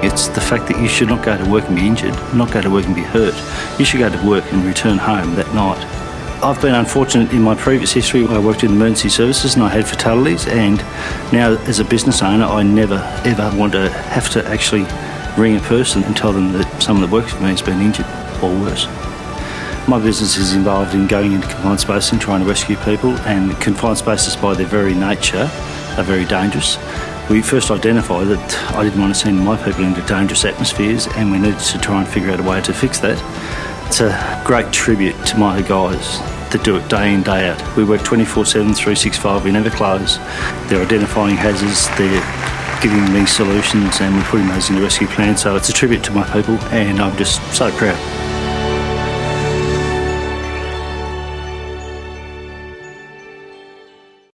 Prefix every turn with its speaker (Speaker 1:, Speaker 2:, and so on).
Speaker 1: It's the fact that you should not go to work and be injured, not go to work and be hurt. You should go to work and return home that night. I've been unfortunate in my previous history. I worked in emergency services and I had fatalities, and now as a business owner, I never ever want to have to actually ring a person and tell them that someone that works for me has been injured or worse. My business is involved in going into confined spaces and trying to rescue people, and confined spaces by their very nature are very dangerous. We first identified that I didn't want to send my people into dangerous atmospheres, and we needed to try and figure out a way to fix that. It's a great tribute to my guys that do it day in, day out. We work 24 7, 365, we never close. They're identifying hazards, they're giving me solutions, and we're putting those in the rescue plan. So it's a tribute to my people, and I'm just so proud.